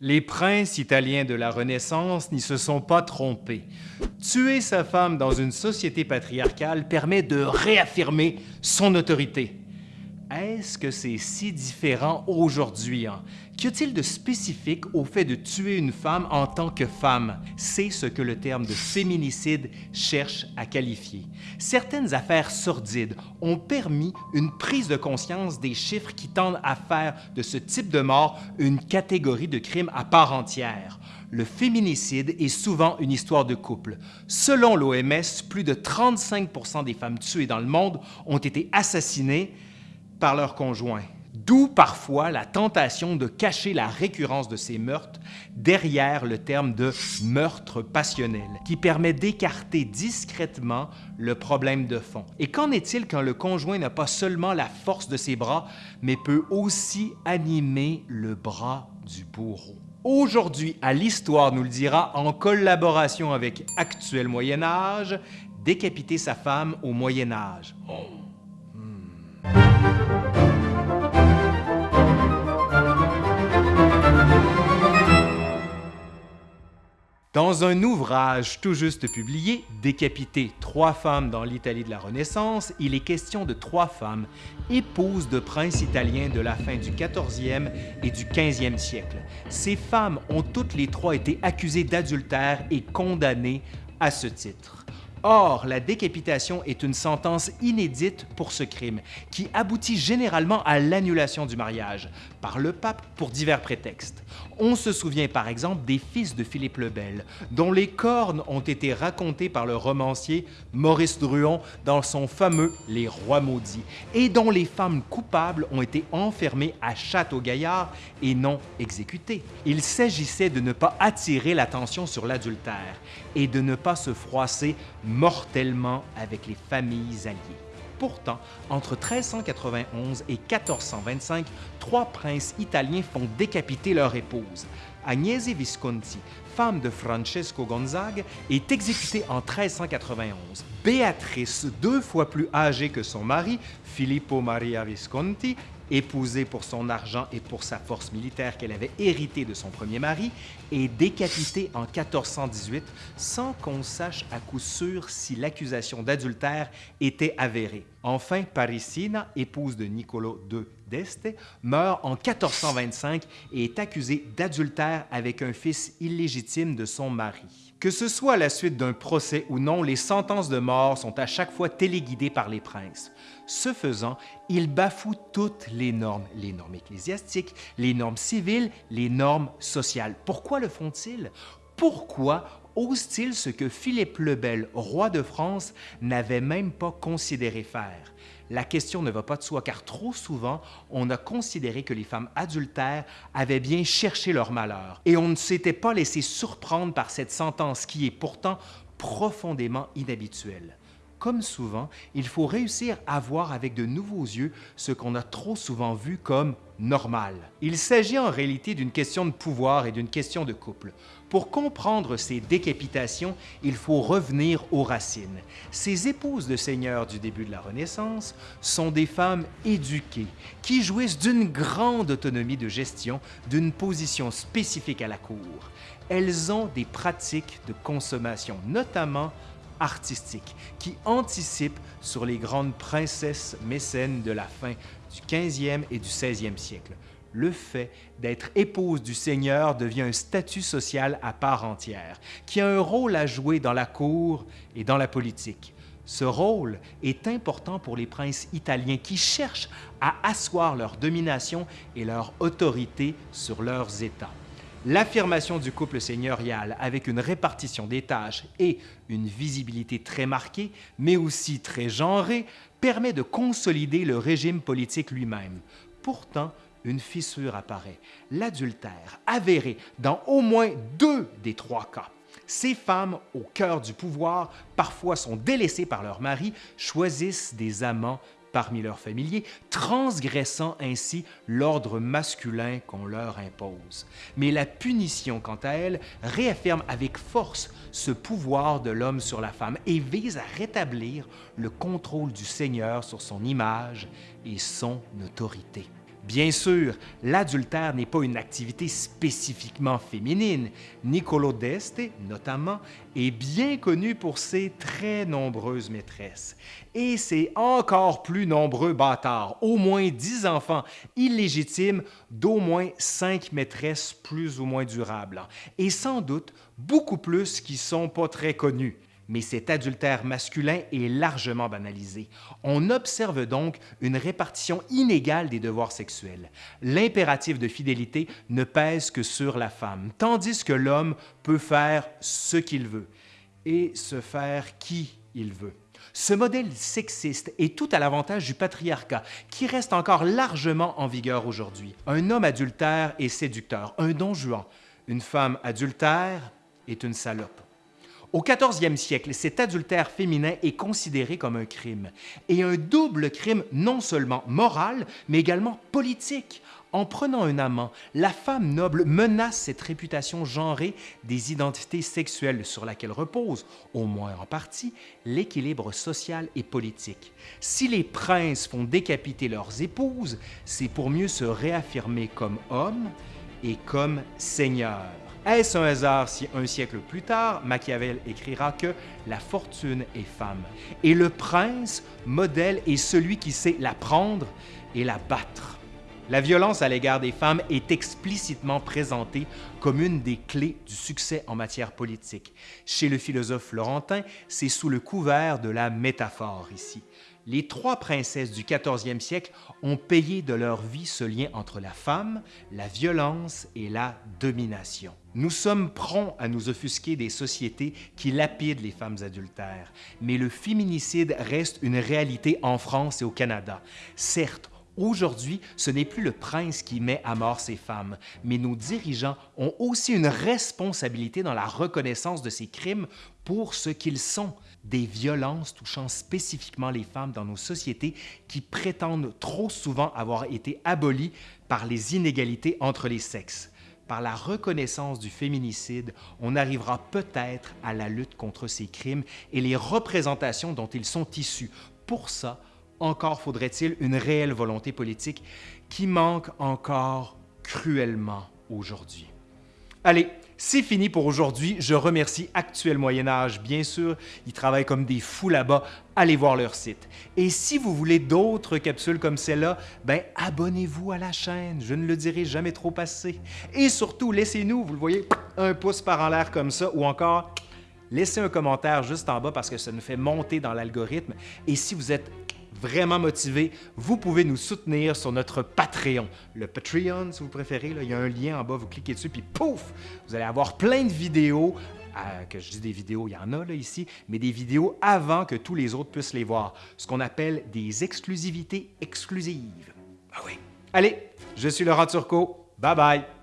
Les princes italiens de la Renaissance n'y se sont pas trompés. Tuer sa femme dans une société patriarcale permet de réaffirmer son autorité. Est-ce que c'est si différent aujourd'hui? Hein? Qu'y a-t-il de spécifique au fait de tuer une femme en tant que femme? C'est ce que le terme de féminicide cherche à qualifier. Certaines affaires sordides ont permis une prise de conscience des chiffres qui tendent à faire de ce type de mort une catégorie de crime à part entière. Le féminicide est souvent une histoire de couple. Selon l'OMS, plus de 35% des femmes tuées dans le monde ont été assassinées par leur conjoint. D'où parfois la tentation de cacher la récurrence de ces meurtres derrière le terme de meurtre passionnel, qui permet d'écarter discrètement le problème de fond. Et qu'en est-il quand le conjoint n'a pas seulement la force de ses bras, mais peut aussi animer le bras du bourreau? Aujourd'hui, à l'Histoire nous le dira, en collaboration avec Actuel Moyen Âge, décapiter sa femme au Moyen Âge. Dans un ouvrage tout juste publié, Décapiter trois femmes dans l'Italie de la Renaissance, il est question de trois femmes, épouses de princes italiens de la fin du 14e et du 15e siècle. Ces femmes ont toutes les trois été accusées d'adultère et condamnées à ce titre. Or, la décapitation est une sentence inédite pour ce crime, qui aboutit généralement à l'annulation du mariage par le pape pour divers prétextes. On se souvient par exemple des fils de Philippe le Bel, dont les cornes ont été racontées par le romancier Maurice Druon dans son fameux Les Rois maudits, et dont les femmes coupables ont été enfermées à Château-Gaillard et non exécutées. Il s'agissait de ne pas attirer l'attention sur l'adultère et de ne pas se froisser mortellement avec les familles alliées. Pourtant, entre 1391 et 1425, trois princes italiens font décapiter leur épouse. Agnese Visconti, femme de Francesco Gonzague, est exécutée en 1391. Béatrice, deux fois plus âgée que son mari, Filippo Maria Visconti, épousée pour son argent et pour sa force militaire qu'elle avait héritée de son premier mari, est décapitée en 1418 sans qu'on sache à coup sûr si l'accusation d'adultère était avérée. Enfin, Parisina, épouse de Niccolo II d'Este, meurt en 1425 et est accusée d'adultère avec un fils illégitime de son mari. Que ce soit à la suite d'un procès ou non, les sentences de mort sont à chaque fois téléguidées par les princes. Ce faisant, ils bafouent toutes les normes, les normes ecclésiastiques, les normes civiles, les normes sociales. Pourquoi le font-ils? Pourquoi osent-ils ce que Philippe le Bel, roi de France, n'avait même pas considéré faire? La question ne va pas de soi car trop souvent, on a considéré que les femmes adultères avaient bien cherché leur malheur et on ne s'était pas laissé surprendre par cette sentence qui est pourtant profondément inhabituelle. Comme souvent, il faut réussir à voir avec de nouveaux yeux ce qu'on a trop souvent vu comme normal. Il s'agit en réalité d'une question de pouvoir et d'une question de couple. Pour comprendre ces décapitations, il faut revenir aux racines. Ces épouses de seigneurs du début de la Renaissance sont des femmes éduquées qui jouissent d'une grande autonomie de gestion, d'une position spécifique à la cour. Elles ont des pratiques de consommation, notamment artistiques, qui anticipent sur les grandes princesses mécènes de la fin du 15e et du 16e siècle le fait d'être épouse du Seigneur devient un statut social à part entière, qui a un rôle à jouer dans la cour et dans la politique. Ce rôle est important pour les princes italiens qui cherchent à asseoir leur domination et leur autorité sur leurs États. L'affirmation du couple seigneurial avec une répartition des tâches et une visibilité très marquée, mais aussi très genrée, permet de consolider le régime politique lui-même. Pourtant, une fissure apparaît, l'adultère avéré dans au moins deux des trois cas. Ces femmes, au cœur du pouvoir, parfois sont délaissées par leur mari, choisissent des amants parmi leurs familiers, transgressant ainsi l'ordre masculin qu'on leur impose. Mais la punition, quant à elle, réaffirme avec force ce pouvoir de l'homme sur la femme et vise à rétablir le contrôle du Seigneur sur son image et son autorité. Bien sûr, l'adultère n'est pas une activité spécifiquement féminine. Niccolo d'Este, notamment, est bien connu pour ses très nombreuses maîtresses. Et ses encore plus nombreux bâtards, au moins dix enfants illégitimes d'au moins cinq maîtresses plus ou moins durables. Et sans doute beaucoup plus qui sont pas très connus mais cet adultère masculin est largement banalisé. On observe donc une répartition inégale des devoirs sexuels. L'impératif de fidélité ne pèse que sur la femme, tandis que l'homme peut faire ce qu'il veut et se faire qui il veut. Ce modèle sexiste est tout à l'avantage du patriarcat, qui reste encore largement en vigueur aujourd'hui. Un homme adultère est séducteur, un don juan. Une femme adultère est une salope. Au 14e siècle, cet adultère féminin est considéré comme un crime, et un double crime non seulement moral, mais également politique. En prenant un amant, la femme noble menace cette réputation genrée des identités sexuelles sur laquelle repose, au moins en partie, l'équilibre social et politique. Si les princes font décapiter leurs épouses, c'est pour mieux se réaffirmer comme hommes et comme seigneurs. Est-ce un hasard si un siècle plus tard, Machiavel écrira que la fortune est femme et le prince, modèle, est celui qui sait la prendre et la battre. La violence à l'égard des femmes est explicitement présentée comme une des clés du succès en matière politique. Chez le philosophe florentin, c'est sous le couvert de la métaphore ici les trois princesses du 14e siècle ont payé de leur vie ce lien entre la femme, la violence et la domination. Nous sommes prompts à nous offusquer des sociétés qui lapident les femmes adultères, mais le féminicide reste une réalité en France et au Canada. Certes, Aujourd'hui, ce n'est plus le prince qui met à mort ces femmes, mais nos dirigeants ont aussi une responsabilité dans la reconnaissance de ces crimes pour ce qu'ils sont, des violences touchant spécifiquement les femmes dans nos sociétés qui prétendent trop souvent avoir été abolies par les inégalités entre les sexes. Par la reconnaissance du féminicide, on arrivera peut-être à la lutte contre ces crimes et les représentations dont ils sont issus. Pour ça, encore faudrait-il une réelle volonté politique qui manque encore cruellement aujourd'hui. Allez, c'est fini pour aujourd'hui. Je remercie Actuel Moyen Âge, bien sûr. Ils travaillent comme des fous là-bas. Allez voir leur site. Et si vous voulez d'autres capsules comme celle-là, ben abonnez-vous à la chaîne. Je ne le dirai jamais trop assez. Et surtout, laissez-nous, vous le voyez, un pouce par en l'air comme ça, ou encore laissez un commentaire juste en bas parce que ça nous fait monter dans l'algorithme. Et si vous êtes vraiment motivé, vous pouvez nous soutenir sur notre Patreon. Le Patreon, si vous préférez, il y a un lien en bas, vous cliquez dessus, puis pouf, vous allez avoir plein de vidéos, euh, que je dis des vidéos, il y en a là ici, mais des vidéos avant que tous les autres puissent les voir, ce qu'on appelle des exclusivités exclusives. Ah oui. Allez, je suis Laurent Turcot, bye bye.